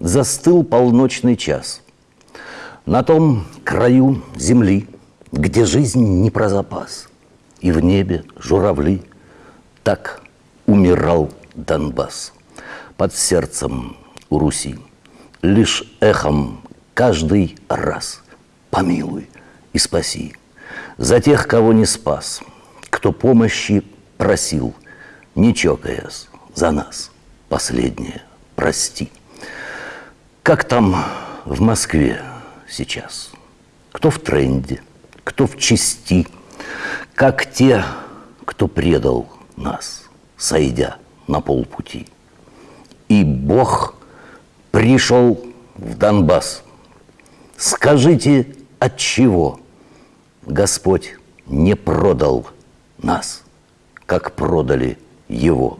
застыл полночный час. На том краю земли, где жизнь не про запас, И в небе журавли, так умирал Донбасс. Под сердцем у Руси лишь эхом каждый раз Помилуй и спаси за тех, кого не спас, Кто помощи просил, не чокаясь за нас, последнее прости. Как там в Москве сейчас? Кто в тренде, кто в чести, как те, кто предал нас, сойдя на полпути. И Бог пришел в Донбасс. Скажите, от чего Господь не продал нас, как продали Его?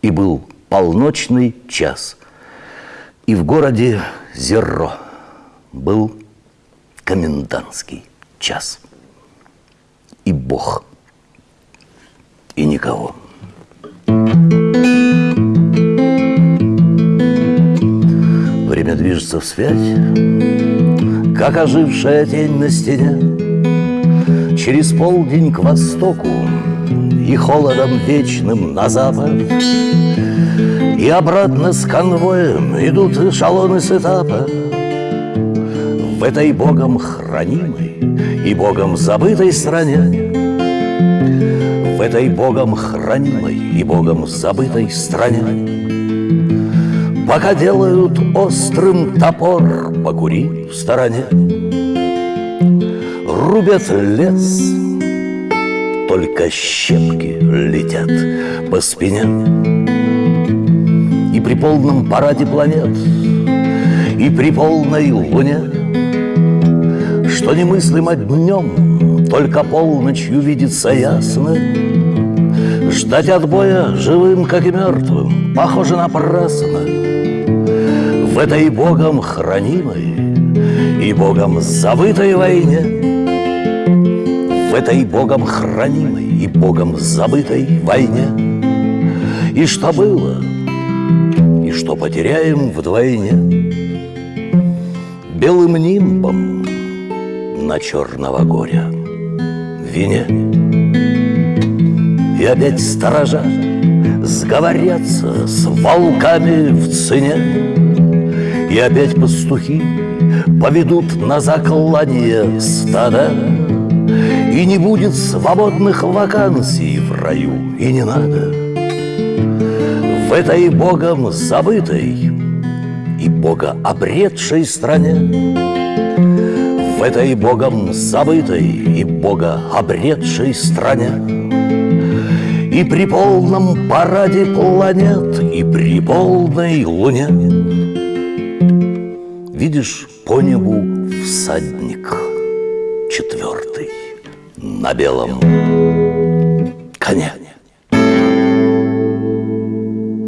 И был полночный час, и в городе Зерро был комендантский час. И Бог, и никого. Время движется вспять, как ожившая тень на стене. Через полдень к востоку и холодом вечным на запад. И обратно с конвоем идут эшелоны с этапа. В этой Богом хранимой и Богом забытой стране В этой Богом хранимой и Богом забытой стране Пока делают острым топор, покури в стороне Рубят лес, только щепки летят по спине. И при полном параде планет, и при полной луне Что немыслимо днем, только полночью видится ясно. Ждать отбоя живым, как и мертвым, похоже напрасно. В этой Богом хранимой и Богом забытой войне, в этой Богом хранимой и Богом забытой войне, и что было, и что потеряем вдвойне, белым нимбом на черного горя вине. И опять сторожа сговорятся с волками в цене, и опять пастухи поведут на заклание стада И не будет свободных вакансий в раю, и не надо. В этой Богом забытой и Бога обретшей стране В этой Богом забытой и Бога обретшей стране И при полном параде планет, и при полной луне Видишь по небу всадник четвертый на белом коне.